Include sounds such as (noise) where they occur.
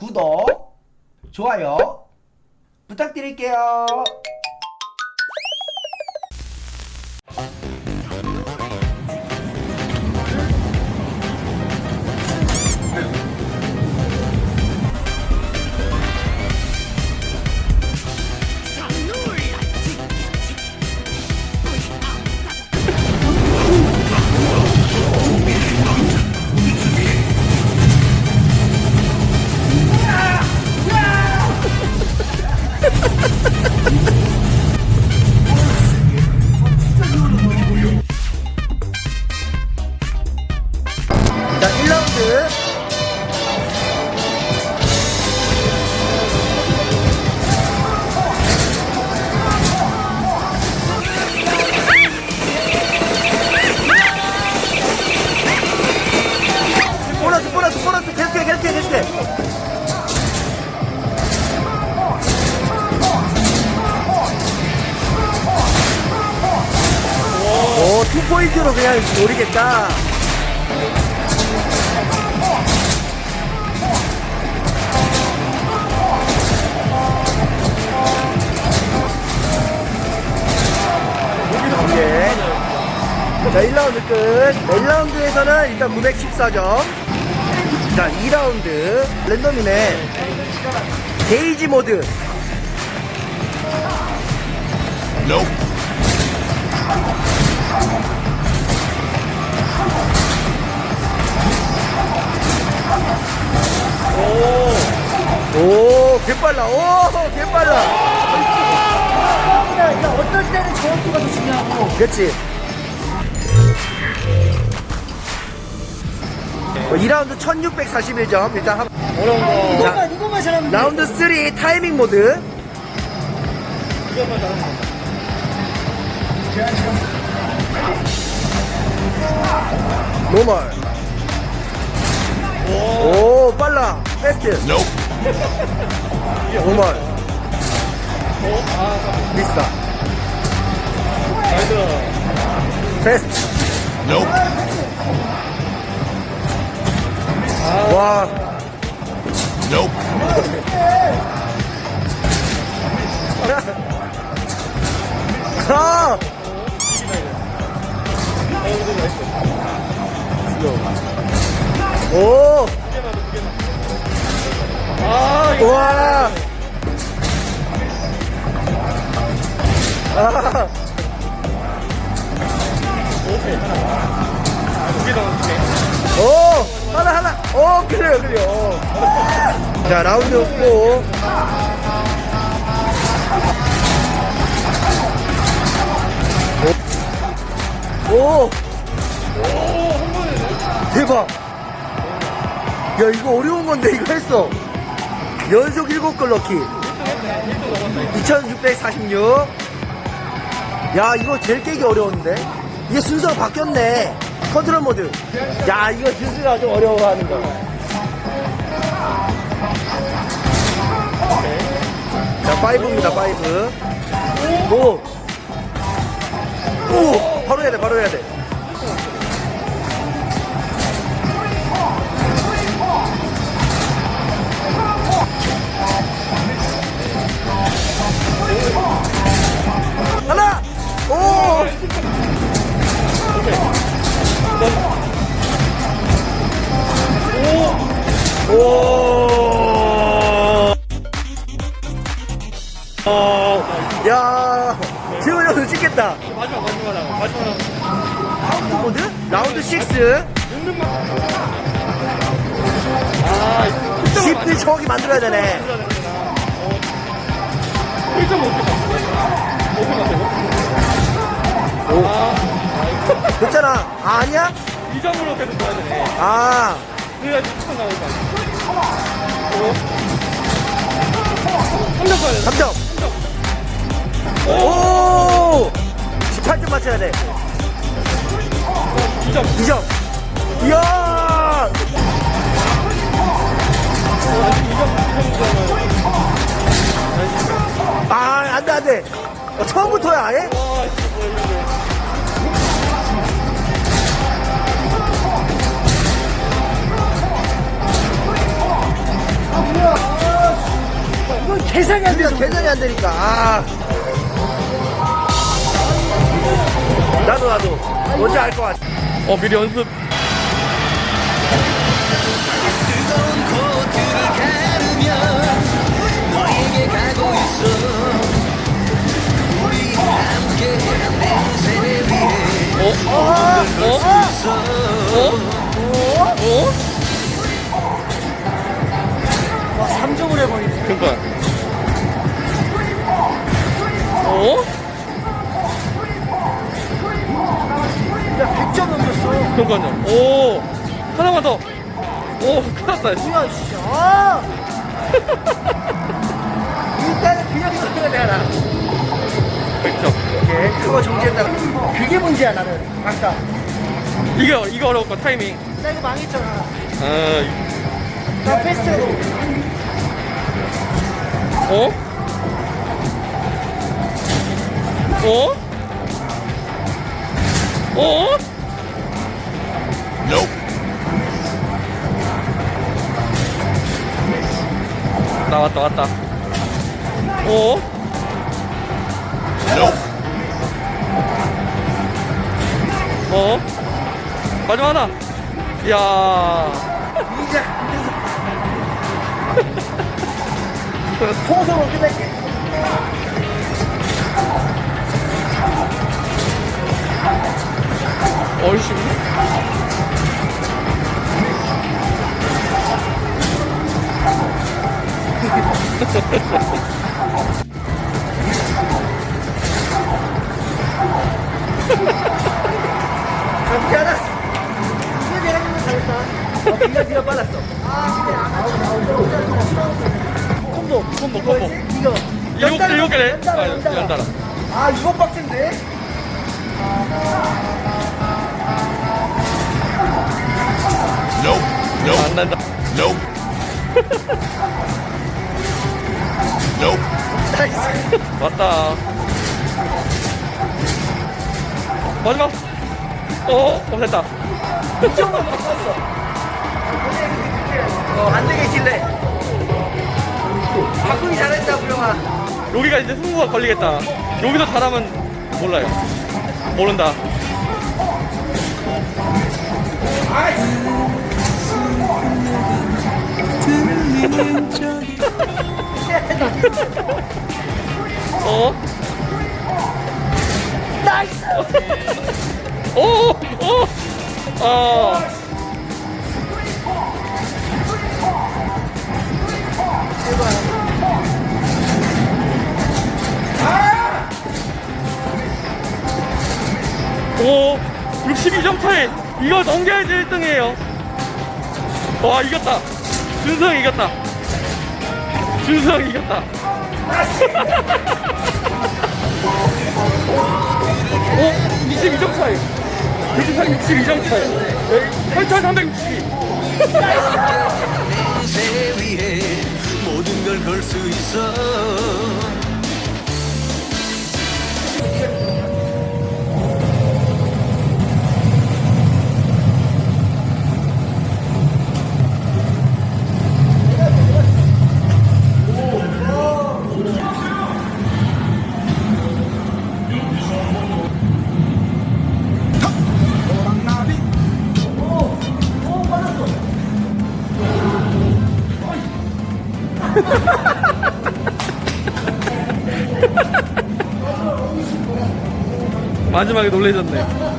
구독, 좋아요 부탁드릴게요. 노리겠다. 오케이. 자, 1라운드 끝. 1라운드에서는 일단 914점. 자, 2라운드. 랜덤이네. 게이지 모드. 오, 개빨라. 오, 개빨라. 그러니까 어떨 때는 정확도가 더 중요하고 그렇지. 어, 2라운드 1641점. 일단 한, 어려운 거. 이것만 이것만 잘하면 돼. 라운드 3 타이밍 모드. 이것만 잘하면. normal. 오, 빨라. 패스트. 노멀. 비스타. 나이스. 패스트. 와. 아! 오! 아, 와! 아! 오! 하나, 하나! 오, 그래요, 그래요. 자, 라운드 4. 오! 대박! 야, 이거 어려운 건데, 이거 했어. 연속 7골 넣기. 2646. 야, 이거 제일 깨기 어려웠는데? 이게 순서가 바뀌었네. 컨트롤 모드. 야, 이거 준수가 좀 어려워하는 거. 자, 5입니다, 5. 오! 오! 바로 해야 돼, 바로 해야 돼. 마지막, 마지막. 마지막. 라운드? 라운드 6. 은근만. 아, 10을 정확히 만들어야 되네. 1점 못했다. 오픈 같아, 아, 됐잖아. 아, 아니야? 2점으로 계속 줘야 되네. 아, 그래야지 축구 나올 거 아니야. 오. 3점 가야 돼. 3점. 오! 18점 맞춰야 돼. 2점. 2점. 이야! 아, 안 돼, 안 돼. 어, 처음부터야, 아예? 아 뭐야 계산이 안 돼서. 계산이 안 되니까. 아. 나도 나도 뭔지 알 것 같아. 어 미리 연습 하나만 더 오 큰일 났다 뭐야, 씨. 아! 일단은 그냥 소리가 내라. 100점 오케이. 그거 정지했다. 그게 문제야, 나는. 아까. 이거 어려울 거 타이밍 나 이거 망했잖아. 아나 페스트로. 어? 어? 어? 나 왔다 왔다 어? 어? 마지막 하나 이야 (laughs) 통성으로 끝낼게. 어이씨 이게 내가 준거 잘했다. 어, 네가 네가 빨랐어. 콤보. 콤보 콤보 이거. 개 일곱 개네 연달아, 아, 아, 이거 빡센데? 안난 다 왔다. 마지막. 어, 어 됐다. 어, 안 되겠길래. 바꾸기 잘했다, 우영아. 여기가 이제 승부가 걸리겠다. 여기서 잘하면 몰라요. 모른다 62점 차이! 이거 넘겨야지 1등이에요. 와, 이겼다. 준성이 이겼다. 준성이 이겼다. (laughs) 오! 22점 차이! 유지상 62점 차이. 8,362. 냄새 위에 모든 걸 걸 수 있어 마지막에 놀래졌네.